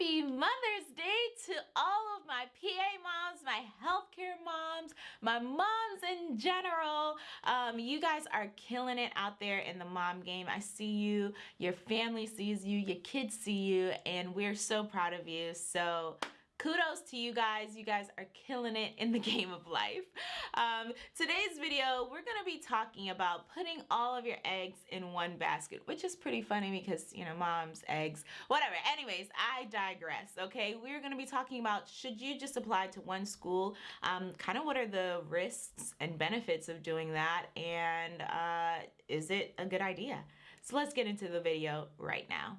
Happy Mother's Day to all of my PA moms, my healthcare moms, my moms in general. Um, you guys are killing it out there in the mom game. I see you, your family sees you, your kids see you, and we're so proud of you. So kudos to you guys. You guys are killing it in the game of life. Um, today's video, we're gonna be talking about putting all of your eggs in one basket, which is pretty funny because, you know, mom's eggs, whatever. Anyways, I digress, okay? We're gonna be talking about should you just apply to one school? Um, kind of what are the risks and benefits of doing that? And uh, is it a good idea? So let's get into the video right now.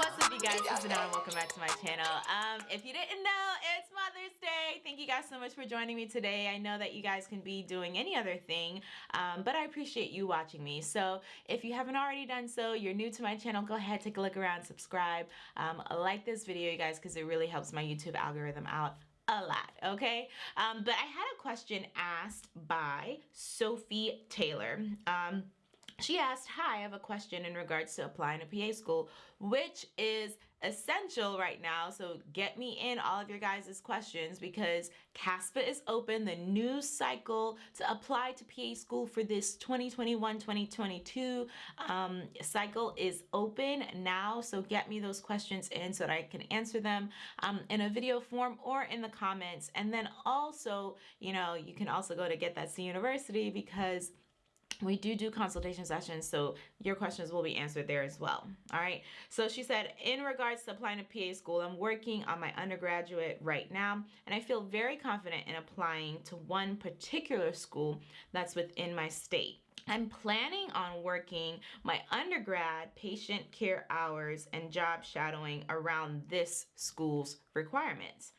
What's up you guys, this is Anna and welcome back to my channel. Um, if you didn't know, it's Mother's Day. Thank you guys so much for joining me today. I know that you guys can be doing any other thing, um, but I appreciate you watching me. So if you haven't already done so, you're new to my channel, go ahead, take a look around, subscribe, um, like this video you guys because it really helps my YouTube algorithm out a lot, okay? Um, but I had a question asked by Sophie Taylor. Um, she asked, hi, I have a question in regards to applying to PA school, which is essential right now. So get me in all of your guys' questions because CASPA is open. The new cycle to apply to PA school for this 2021-2022 um, cycle is open now. So get me those questions in so that I can answer them um, in a video form or in the comments. And then also, you know, you can also go to Get That C University because we do do consultation sessions so your questions will be answered there as well all right? So she said in regards to applying to PA school I'm working on my undergraduate right now and I feel very confident in applying to one particular school that's within my state. I'm planning on working my undergrad patient care hours and job shadowing around this school's requirements.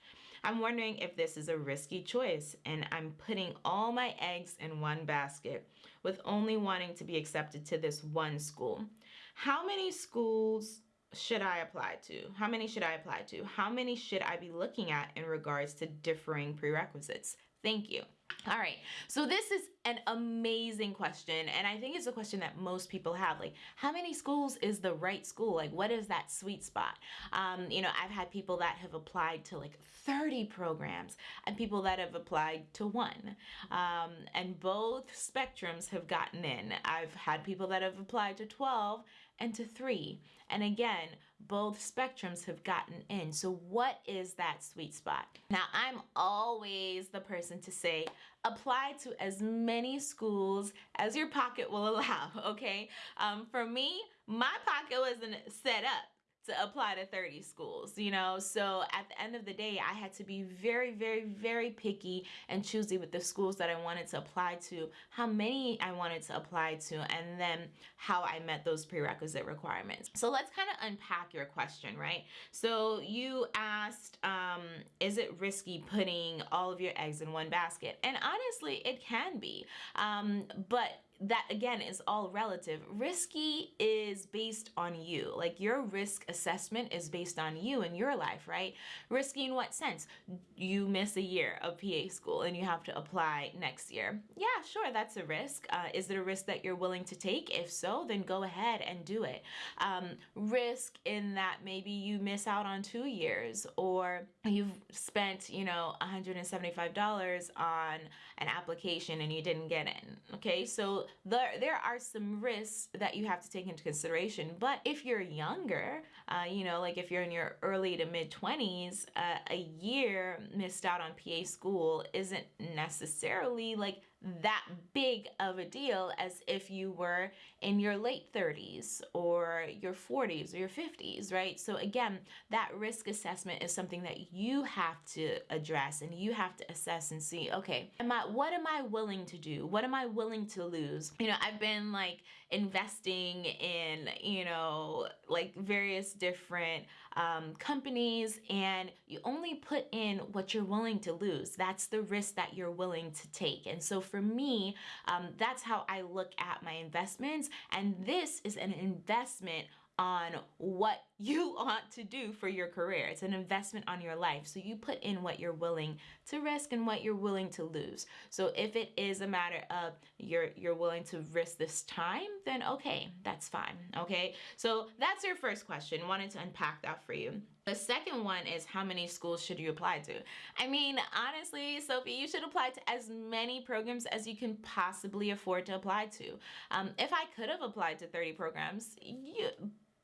I'm wondering if this is a risky choice and I'm putting all my eggs in one basket with only wanting to be accepted to this one school. How many schools should I apply to? How many should I apply to? How many should I be looking at in regards to differing prerequisites? Thank you. All right, so this is an amazing question, and I think it's a question that most people have. Like, how many schools is the right school? Like, what is that sweet spot? Um, you know, I've had people that have applied to like 30 programs and people that have applied to one. Um, and both spectrums have gotten in. I've had people that have applied to 12 and to three. And again, both spectrums have gotten in. So what is that sweet spot? Now, I'm always the person to say, apply to as many schools as your pocket will allow, okay? Um, for me, my pocket wasn't set up to apply to 30 schools, you know? So at the end of the day, I had to be very, very, very picky and choosy with the schools that I wanted to apply to, how many I wanted to apply to, and then how I met those prerequisite requirements. So let's kind of unpack your question, right? So you asked, um, is it risky putting all of your eggs in one basket? And honestly, it can be. Um, but that again is all relative. Risky is based on you. Like your risk assessment is based on you and your life, right? Risky in what sense? You miss a year of PA school and you have to apply next year. Yeah, sure, that's a risk. Uh, is it a risk that you're willing to take? If so, then go ahead and do it. Um, risk in that maybe you miss out on two years or you've spent, you know, $175 on an application and you didn't get in. Okay, so there, there are some risks that you have to take into consideration. But if you're younger, uh, you know, like if you're in your early to mid 20s, uh, a year missed out on PA school isn't necessarily like that big of a deal as if you were in your late 30s or your 40s or your 50s, right? So again, that risk assessment is something that you have to address and you have to assess and see, okay, am I what am I willing to do? What am I willing to lose? You know, I've been like investing in, you know, like various different um, companies and you only put in what you're willing to lose. That's the risk that you're willing to take. And so for me, um, that's how I look at my investments. And this is an investment on what you want to do for your career. It's an investment on your life. So you put in what you're willing to risk and what you're willing to lose. So if it is a matter of you're you're willing to risk this time, then okay, that's fine. Okay? So that's your first question. Wanted to unpack that for you. The second one is how many schools should you apply to? I mean, honestly, Sophie, you should apply to as many programs as you can possibly afford to apply to. Um, if I could have applied to 30 programs, you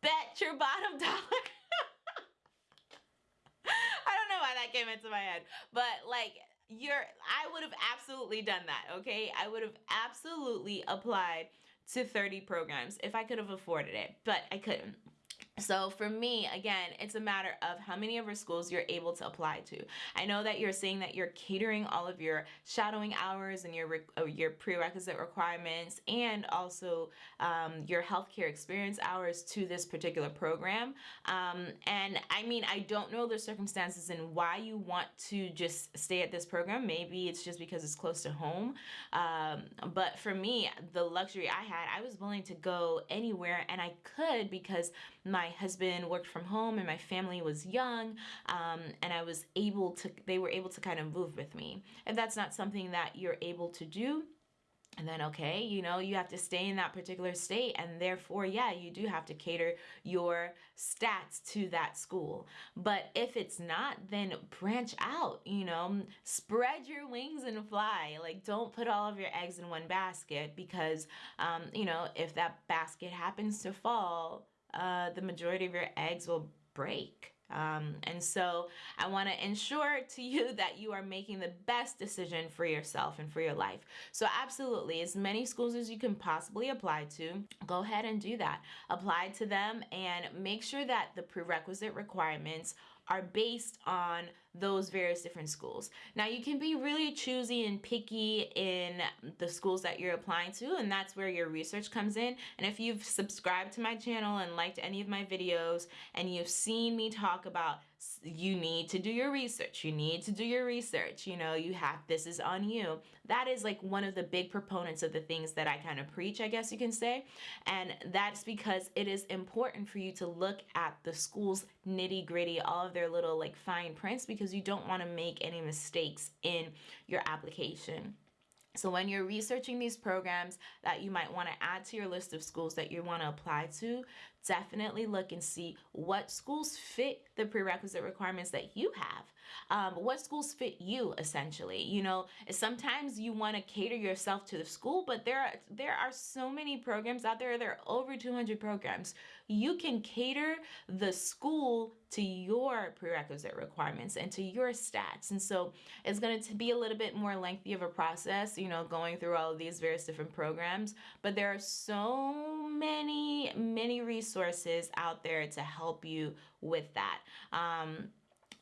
bet your bottom dollar. I don't know why that came into my head, but like, you're, I would have absolutely done that, okay? I would have absolutely applied to 30 programs if I could have afforded it, but I couldn't. So for me, again, it's a matter of how many of our schools you're able to apply to. I know that you're saying that you're catering all of your shadowing hours and your uh, your prerequisite requirements and also um, your healthcare experience hours to this particular program. Um, and I mean, I don't know the circumstances and why you want to just stay at this program. Maybe it's just because it's close to home. Um, but for me, the luxury I had, I was willing to go anywhere and I could because my husband worked from home and my family was young um, and I was able to, they were able to kind of move with me. If that's not something that you're able to do, and then, okay, you know, you have to stay in that particular state, and therefore, yeah, you do have to cater your stats to that school. But if it's not, then branch out, you know, spread your wings and fly. Like, don't put all of your eggs in one basket because, um, you know, if that basket happens to fall, uh, the majority of your eggs will break. Um, and so I want to ensure to you that you are making the best decision for yourself and for your life. So absolutely, as many schools as you can possibly apply to, go ahead and do that. Apply to them and make sure that the prerequisite requirements are based on those various different schools. Now you can be really choosy and picky in the schools that you're applying to and that's where your research comes in. And if you've subscribed to my channel and liked any of my videos and you've seen me talk about you need to do your research. You need to do your research. You know, you have, this is on you. That is like one of the big proponents of the things that I kind of preach, I guess you can say. And that's because it is important for you to look at the school's nitty gritty, all of their little like fine prints, because you don't want to make any mistakes in your application. So when you're researching these programs that you might want to add to your list of schools that you want to apply to, definitely look and see what schools fit the prerequisite requirements that you have. Um, what schools fit you essentially? You know, sometimes you want to cater yourself to the school, but there are there are so many programs out there. There are over 200 programs. You can cater the school to your prerequisite requirements and to your stats. And so it's going to be a little bit more lengthy of a process, you know, going through all of these various different programs, but there are so many, many resources out there to help you with that. Um,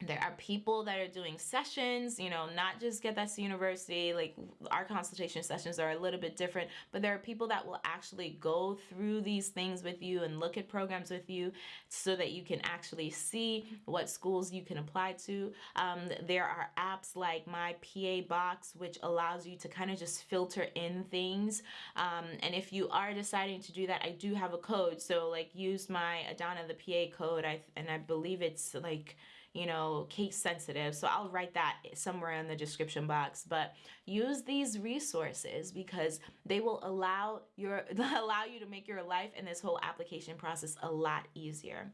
there are people that are doing sessions, you know, not just Get That's University, like our consultation sessions are a little bit different, but there are people that will actually go through these things with you and look at programs with you so that you can actually see what schools you can apply to. Um, there are apps like My PA Box, which allows you to kind of just filter in things. Um, and if you are deciding to do that, I do have a code. So like use my Adana the PA code, I, and I believe it's like, you know, case sensitive. So I'll write that somewhere in the description box. But use these resources because they will allow your allow you to make your life and this whole application process a lot easier.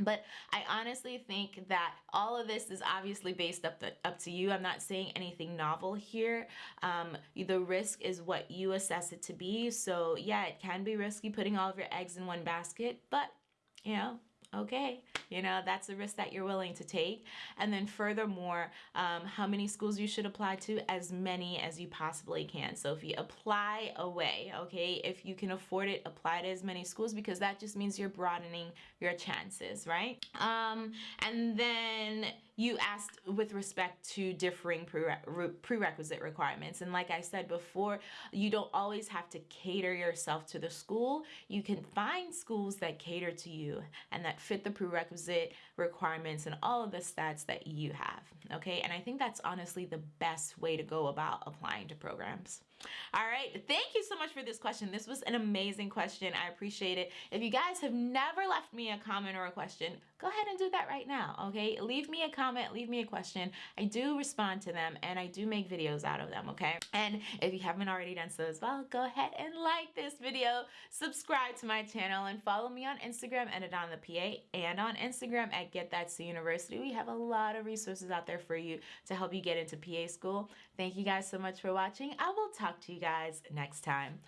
But I honestly think that all of this is obviously based up, the, up to you. I'm not saying anything novel here. Um, the risk is what you assess it to be. So yeah, it can be risky putting all of your eggs in one basket, but you know, okay, you know, that's the risk that you're willing to take. And then furthermore, um, how many schools you should apply to, as many as you possibly can. So if you apply away, okay, if you can afford it, apply to as many schools because that just means you're broadening your chances, right? Um, and then you asked with respect to differing prerequisite requirements. And like I said before, you don't always have to cater yourself to the school. You can find schools that cater to you and that fit the prerequisite requirements and all of the stats that you have. Okay. And I think that's honestly the best way to go about applying to programs. All right. Thank you so much for this question. This was an amazing question. I appreciate it. If you guys have never left me a comment or a question, go ahead and do that right now. Okay. Leave me a comment, leave me a question. I do respond to them and I do make videos out of them. Okay. And if you haven't already done so as well, go ahead and like this video, subscribe to my channel, and follow me on Instagram at the PA and on Instagram at Get That to University. We have a lot of resources out there for you to help you get into PA school. Thank you guys so much for watching. I will talk to you guys next time.